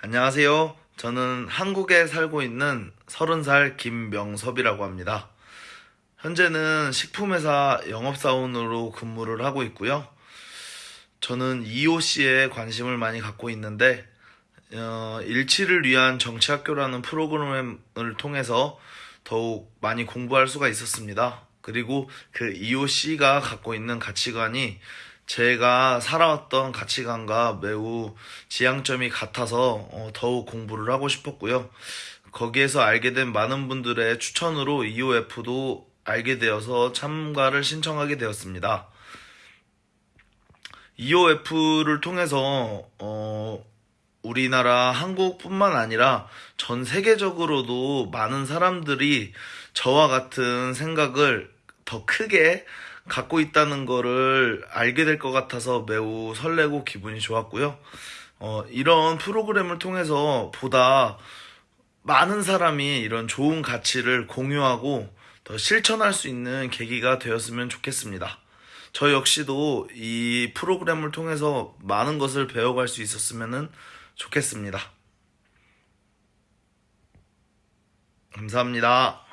안녕하세요. 저는 한국에 살고 있는 30살 김명섭이라고 합니다. 현재는 식품회사 영업사원으로 근무를 하고 있고요. 저는 EOC에 관심을 많이 갖고 있는데, 어, 일치를 위한 정치학교라는 프로그램을 통해서 더욱 많이 공부할 수가 있었습니다. 그리고 그 EOC가 갖고 있는 가치관이 제가 살아왔던 가치관과 매우 지향점이 같아서 어, 더욱 공부를 하고 싶었고요. 거기에서 알게 된 많은 분들의 추천으로 EOF도 알게 되어서 참가를 신청하게 되었습니다. EOF를 통해서 어, 우리나라 한국뿐만 아니라 전 세계적으로도 많은 사람들이 저와 같은 생각을 더 크게 갖고 있다는 거를 알게 될 것 같아서 매우 설레고 기분이 좋았고요. 어, 이런 프로그램을 통해서 보다 많은 사람이 이런 좋은 가치를 공유하고 더 실천할 수 있는 계기가 되었으면 좋겠습니다. 저 역시도 이 프로그램을 통해서 많은 것을 배워갈 수 있었으면 좋겠습니다. 감사합니다.